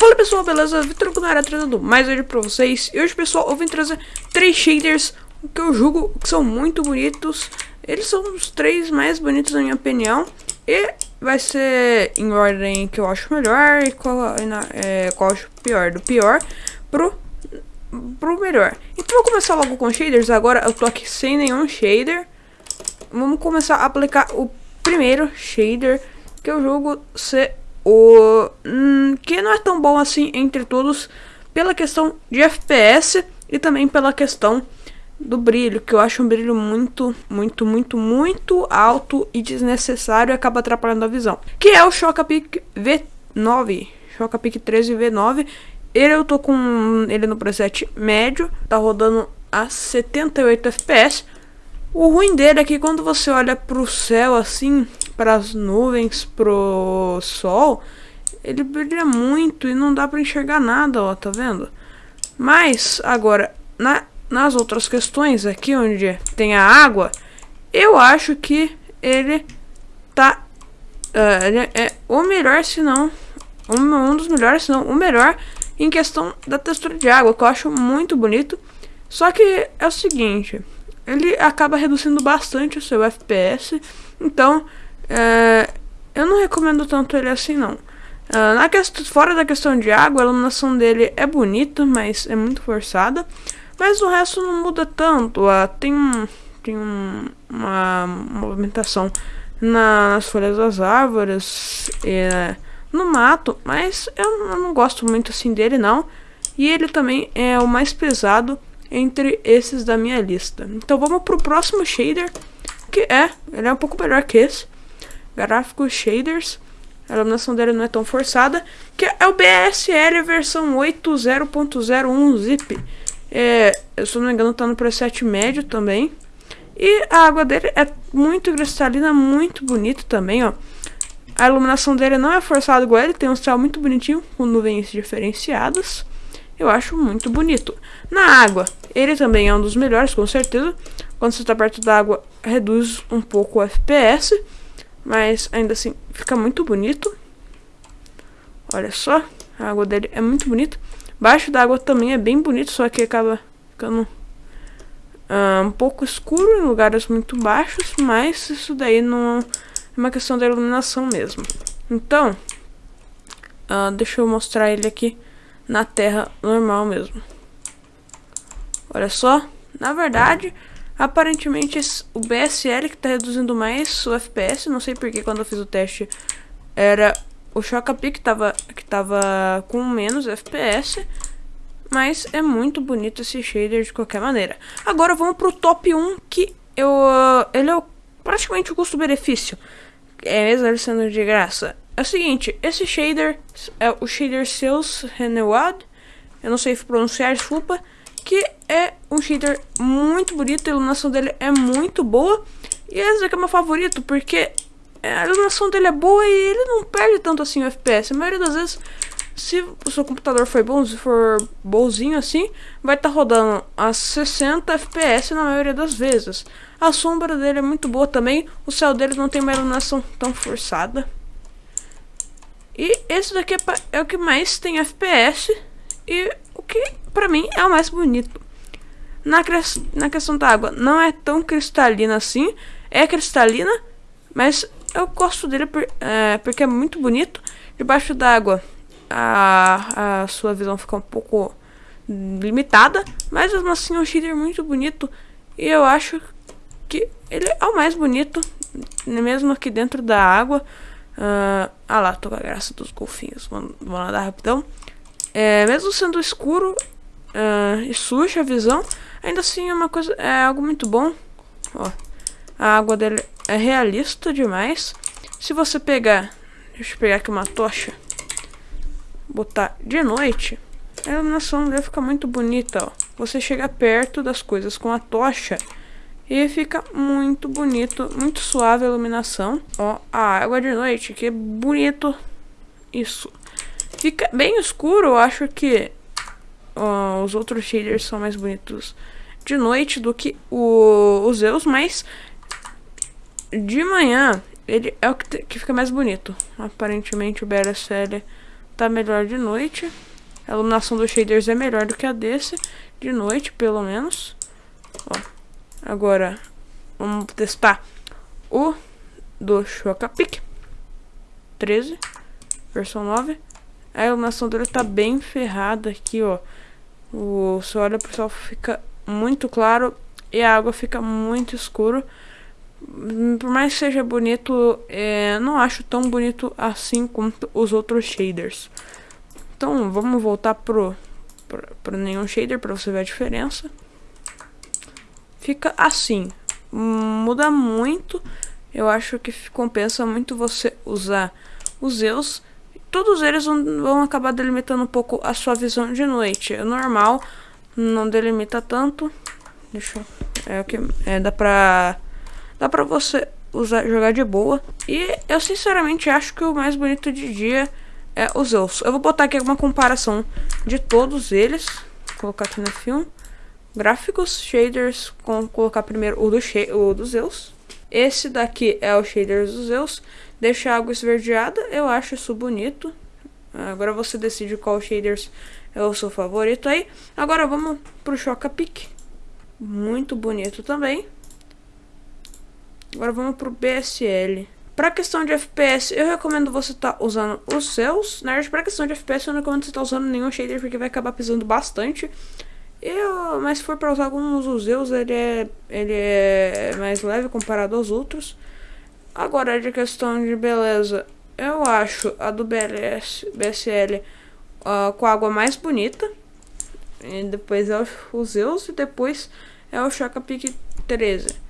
Fala pessoal, beleza? Vitor Gunara trazendo mais vídeo pra vocês. E hoje, pessoal, eu vim trazer três shaders que eu julgo que são muito bonitos. Eles são os três mais bonitos na minha opinião. E vai ser em ordem que eu acho melhor e qual, é, qual eu acho pior. Do pior pro, pro melhor. Então vou começar logo com shaders. Agora eu tô aqui sem nenhum shader. Vamos começar a aplicar o primeiro shader que eu julgo ser o que não é tão bom assim entre todos pela questão de FPS e também pela questão do brilho, que eu acho um brilho muito, muito, muito, muito alto e desnecessário e acaba atrapalhando a visão. Que é o Chocapic V9, Chocapic 13 V9. Ele eu tô com ele no preset médio, tá rodando a 78 FPS. O ruim dele é que quando você olha pro céu assim, para as nuvens, pro sol, ele brilha muito e não dá para enxergar nada, ó, tá vendo? Mas, agora, na, nas outras questões aqui, onde tem a água, eu acho que ele tá... Uh, ele é o melhor, se não... Um, um dos melhores, se não o melhor, em questão da textura de água, que eu acho muito bonito. Só que é o seguinte, ele acaba reduzindo bastante o seu FPS, então é, eu não recomendo tanto ele assim não. Uh, na questão, fora da questão de água, a iluminação dele é bonita, mas é muito forçada. Mas o resto não muda tanto. Uh, tem um, tem um, uma movimentação na, nas folhas das árvores, e, no mato, mas eu, eu não gosto muito assim dele não. E ele também é o mais pesado entre esses da minha lista. Então vamos pro próximo shader, que é, ele é um pouco melhor que esse gráficos shaders. A iluminação dele não é tão forçada. Que é o BSL versão 8.0.01 zip. É, se não me engano, tá no preset médio também. E a água dele é muito cristalina, muito bonito também, ó. A iluminação dele não é forçada igual ele, tem um céu muito bonitinho, com nuvens diferenciadas. Eu acho muito bonito. Na água, ele também é um dos melhores, com certeza. Quando você está perto da água, reduz um pouco o FPS. Mas ainda assim, fica muito bonito. Olha só, a água dele é muito bonita. Baixo da água também é bem bonito, só que acaba ficando uh, um pouco escuro em lugares muito baixos. Mas isso daí não é uma questão da iluminação mesmo. Então, uh, deixa eu mostrar ele aqui na terra normal mesmo. Olha só, na verdade... Aparentemente o BSL que está reduzindo mais o FPS, não sei porque quando eu fiz o teste era o Chocapi que estava que tava com menos FPS, mas é muito bonito esse shader de qualquer maneira. Agora vamos pro top 1 que eu, ele é praticamente o custo-benefício, é mesmo ele sendo de graça. É o seguinte, esse shader é o shader Sales Renewed, eu não sei pronunciar, desculpa, que é um shader muito bonito, a iluminação dele é muito boa. E esse aqui é meu favorito, porque a iluminação dele é boa e ele não perde tanto assim o FPS. A maioria das vezes, se o seu computador for bom, se for bonzinho assim, vai estar tá rodando a 60 FPS na maioria das vezes. A sombra dele é muito boa também, o céu dele não tem uma iluminação tão forçada. E esse daqui é, é o que mais tem FPS e o que pra mim é o mais bonito. Na, na questão da água, não é tão cristalina assim. É cristalina, mas eu gosto dele por, é, porque é muito bonito. Debaixo d'água, a, a sua visão fica um pouco limitada. Mas mesmo assim, é um shader muito bonito. E eu acho que ele é o mais bonito, mesmo aqui dentro da água. Uh, ah lá, tô com a graça dos golfinhos. Vamos, vamos nadar rapidão. É, mesmo sendo escuro uh, e suja a visão, ainda assim é uma coisa, é algo muito bom. Ó, a água dele é realista demais. Se você pegar, deixa eu pegar aqui uma tocha, botar de noite, a iluminação dele fica muito bonita, ó. Você chega perto das coisas com a tocha e fica muito bonito, muito suave a iluminação. Ó, a água de noite, que bonito isso. Fica bem escuro, eu acho que uh, os outros shaders são mais bonitos de noite do que o, os Zeus, mas de manhã ele é o que, que fica mais bonito. Aparentemente o BSL tá melhor de noite. A iluminação dos shaders é melhor do que a desse, de noite, pelo menos. Ó. Agora, vamos testar o do Chocapic 13, versão 9. A iluminação tá bem ferrada aqui, ó. O, olha pro céu, fica muito claro e a água fica muito escuro. Por mais que seja bonito, é, não acho tão bonito assim quanto os outros shaders. Então vamos voltar pro, pro, pro nenhum shader para você ver a diferença. Fica assim, muda muito. Eu acho que compensa muito você usar os Zeus. Todos eles vão, acabar delimitando um pouco a sua visão de noite. É normal, não delimita tanto. Deixa eu... É o que... É, dá pra... Dá pra você usar, jogar de boa. E eu sinceramente acho que o mais bonito de dia é o Zeus. Eu vou botar aqui uma comparação de todos eles. Vou colocar aqui no filme. Gráficos, shaders, com, colocar primeiro o do, o do Zeus. Esse daqui é o shader dos Zeus. Deixa a água esverdeada, eu acho isso bonito. Agora você decide qual shaders é o seu favorito aí. Agora vamos pro Choca Pick. Muito bonito também. Agora vamos pro BSL. Pra questão de FPS, eu recomendo você estar tá usando os seus. Na verdade, pra questão de FPS, eu não recomendo você estar tá usando nenhum shader, porque vai acabar pesando bastante. Eu, mas se for para usar alguns dos Zeus, ele é, ele é mais leve comparado aos outros. Agora, de questão de beleza, eu acho a do BLS, BSL uh, com a água mais bonita. E depois é o Zeus e depois é o Chaka Pick 13.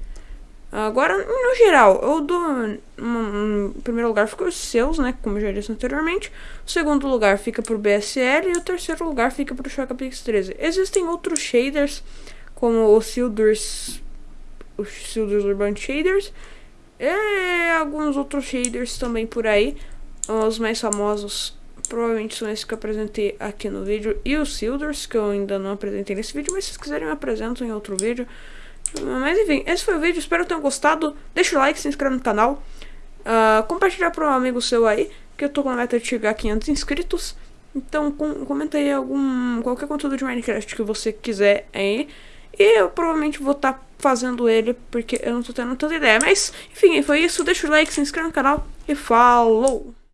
Agora, no geral, eu dou. Em primeiro lugar fica os seus, né? Como eu já disse anteriormente. O segundo lugar fica pro BSL. E o terceiro lugar fica pro Shaka Pix 13. Existem outros shaders, como o Sildurs. Os Sildurs Urban Shaders. E alguns outros shaders também por aí. Os mais famosos provavelmente são esses que eu apresentei aqui no vídeo. E os Sildurs, que eu ainda não apresentei nesse vídeo. Mas se vocês quiserem, eu apresento em outro vídeo. Mas enfim, esse foi o vídeo, espero que tenham gostado. Deixa o like, se inscreve no canal. Uh, compartilhar para um amigo seu aí, que eu tô com a meta de chegar a 500 inscritos. Então com, comenta aí algum, qualquer conteúdo de Minecraft que você quiser aí. E eu provavelmente vou estar tá fazendo ele, porque eu não tô tendo tanta ideia. Mas, enfim, foi isso. Deixa o like, se inscreve no canal e falou!